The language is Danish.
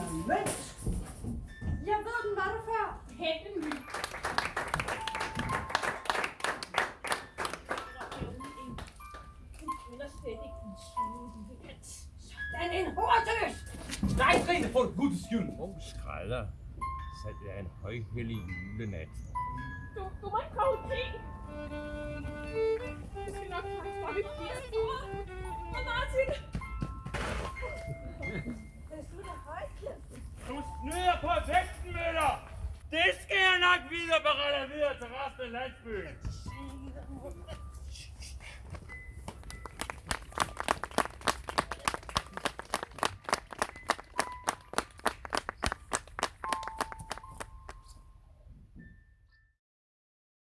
mønt. Jeg ved, den var der før. Hent en ny. Den er en hortøs. Nej, Trine, for guds skyld! Åh, oh, skrædder. Salget er en højhellig julenat. Du, du må ikke komme te. snyder på vægten, Møller! Det skal jeg nok videre berette videre til resten af landsbyen.